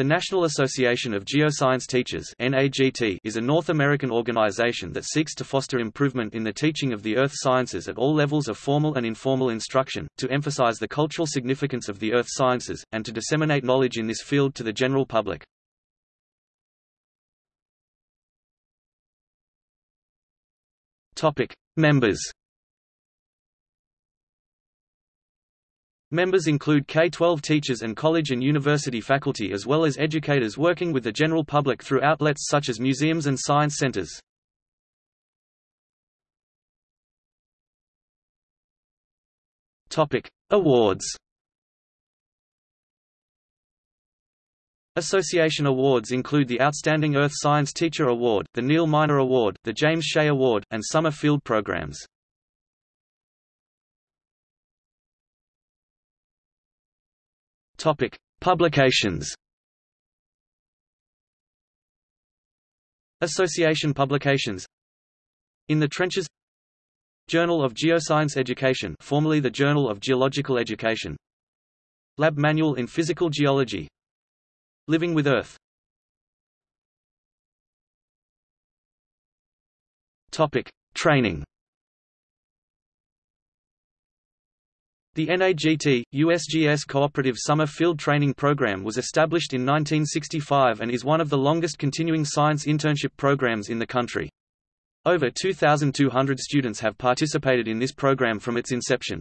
The National Association of Geoscience Teachers is a North American organization that seeks to foster improvement in the teaching of the earth sciences at all levels of formal and informal instruction, to emphasize the cultural significance of the earth sciences, and to disseminate knowledge in this field to the general public. Members Members include K-12 teachers and college and university faculty as well as educators working with the general public through outlets such as museums and science centers. Awards. Association awards include the Outstanding Earth Science Teacher Award, the Neil Miner Award, the James Shea Award, and summer field programs. Topic: Publications. Association publications. In the Trenches Journal of Geoscience Education formerly the Journal of Geological Education Lab Manual in Physical Geology Living with Earth Topic: Training The NAGT, USGS Cooperative Summer Field Training Program was established in 1965 and is one of the longest continuing science internship programs in the country. Over 2,200 students have participated in this program from its inception.